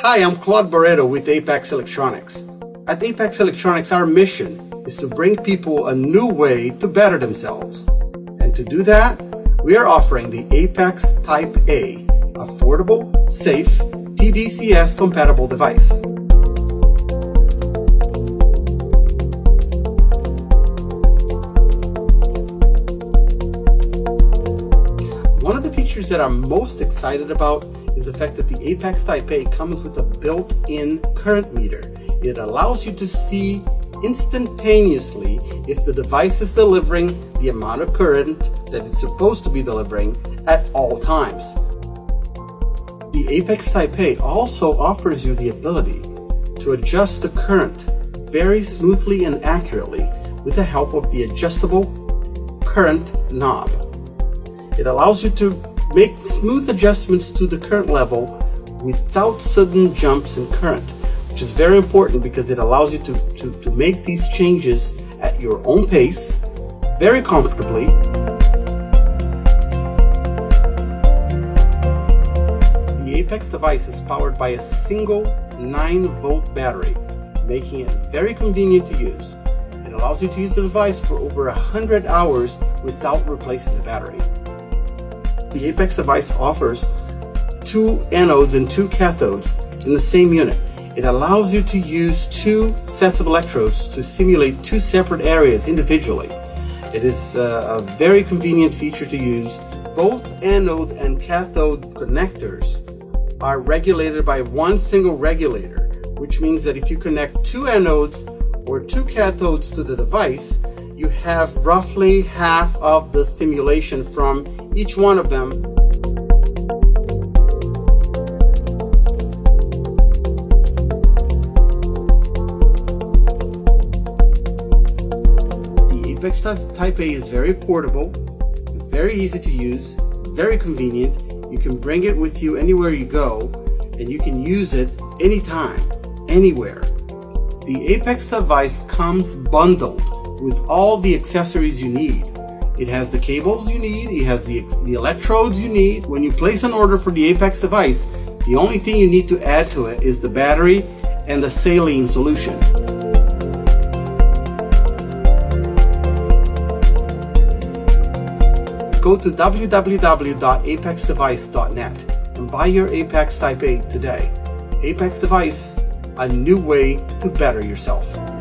Hi, I'm Claude Barreto with Apex Electronics. At Apex Electronics, our mission is to bring people a new way to better themselves. And to do that, we are offering the Apex Type A, affordable, safe, TDCS compatible device. One of the features that I'm most excited about is the fact that the Apex Type A comes with a built-in current meter. It allows you to see instantaneously if the device is delivering the amount of current that it's supposed to be delivering at all times. The Apex Type A also offers you the ability to adjust the current very smoothly and accurately with the help of the adjustable current knob. It allows you to make smooth adjustments to the current level without sudden jumps in current, which is very important because it allows you to, to, to make these changes at your own pace, very comfortably. The Apex device is powered by a single 9 volt battery, making it very convenient to use. It allows you to use the device for over 100 hours without replacing the battery the Apex device offers two anodes and two cathodes in the same unit. It allows you to use two sets of electrodes to simulate two separate areas individually. It is uh, a very convenient feature to use. Both anode and cathode connectors are regulated by one single regulator, which means that if you connect two anodes or two cathodes to the device, you have roughly half of the stimulation from each one of them. The Apex Type A is very portable, very easy to use, very convenient. You can bring it with you anywhere you go, and you can use it anytime, anywhere. The Apex device comes bundled with all the accessories you need. It has the cables you need, it has the, the electrodes you need. When you place an order for the Apex device, the only thing you need to add to it is the battery and the saline solution. Go to www.apexdevice.net and buy your Apex Type A today. Apex Device, a new way to better yourself.